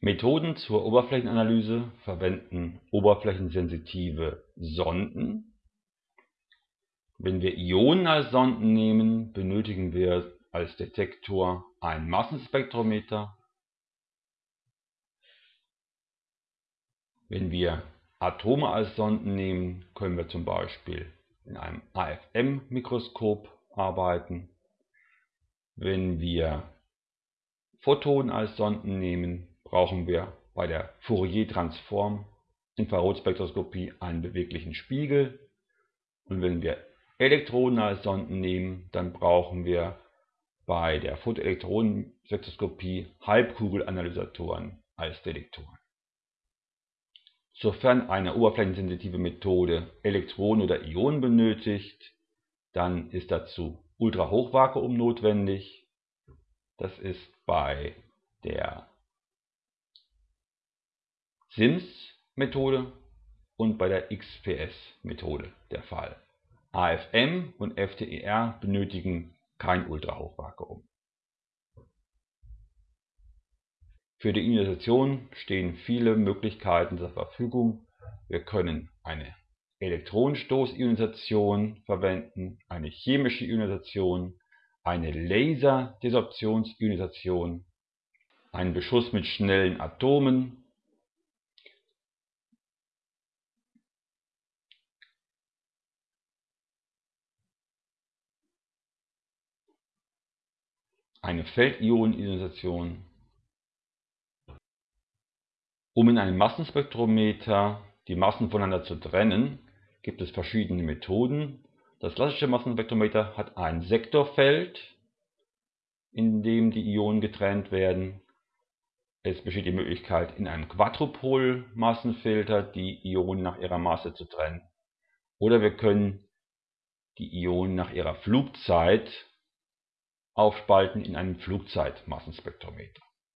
Methoden zur Oberflächenanalyse verwenden oberflächensensitive Sonden. Wenn wir Ionen als Sonden nehmen, benötigen wir als Detektor ein Massenspektrometer. Wenn wir Atome als Sonden nehmen, können wir zum Beispiel in einem AFM-Mikroskop arbeiten. Wenn wir Photonen als Sonden nehmen, brauchen wir bei der Fourier-Transform Infrarotspektroskopie einen beweglichen Spiegel. Und wenn wir Elektronen als Sonden nehmen, dann brauchen wir bei der Photoelektronenspektroskopie Halbkugelanalysatoren als Detektoren. Sofern eine oberflächensensitive Methode Elektronen oder Ionen benötigt, dann ist dazu Ultrahochvakuum notwendig. Das ist bei der SIMS-Methode und bei der XPS-Methode der Fall. AFM und FTER benötigen kein Ultrahochvakuum. Für die Ionisation stehen viele Möglichkeiten zur Verfügung. Wir können eine Elektronenstoßionisation verwenden, eine chemische Ionisation, eine Laserdesorptionsionisation, einen Beschuss mit schnellen Atomen eine Feldionen-Ionisation. Um in einem Massenspektrometer die Massen voneinander zu trennen, gibt es verschiedene Methoden. Das klassische Massenspektrometer hat ein Sektorfeld, in dem die Ionen getrennt werden. Es besteht die Möglichkeit, in einem Quadrupol-Massenfilter die Ionen nach ihrer Masse zu trennen. Oder wir können die Ionen nach ihrer Flugzeit aufspalten in einem Flugzeitmassenspektrometer.